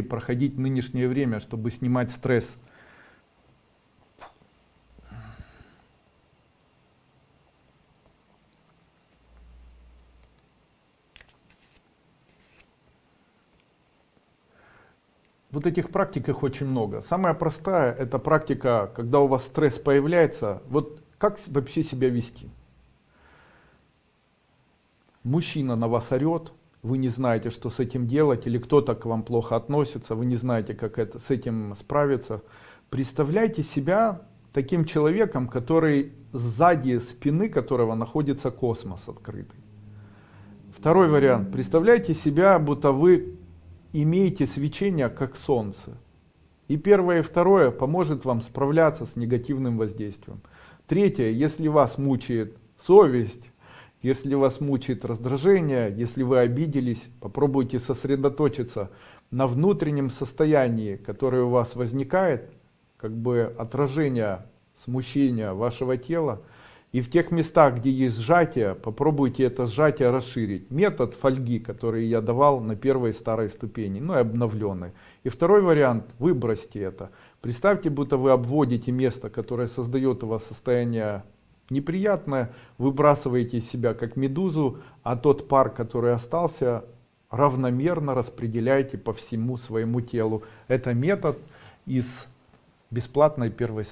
проходить нынешнее время, чтобы снимать стресс. Вот этих практик их очень много. Самая простая это практика, когда у вас стресс появляется, вот как вообще себя вести. Мужчина на вас орет, вы не знаете, что с этим делать, или кто-то к вам плохо относится, вы не знаете, как это, с этим справиться. Представляйте себя таким человеком, который сзади спины которого находится космос открытый. Второй вариант. Представляйте себя, будто вы имеете свечение как солнце. И первое и второе поможет вам справляться с негативным воздействием. Третье, если вас мучает совесть, если вас мучает раздражение, если вы обиделись, попробуйте сосредоточиться на внутреннем состоянии, которое у вас возникает, как бы отражение смущения вашего тела. И в тех местах, где есть сжатие, попробуйте это сжатие расширить. Метод фольги, который я давал на первой старой ступени, ну и обновленной. И второй вариант, выбросьте это. Представьте, будто вы обводите место, которое создает у вас состояние неприятное, выбрасываете из себя как медузу, а тот пар, который остался, равномерно распределяйте по всему своему телу. Это метод из бесплатной первой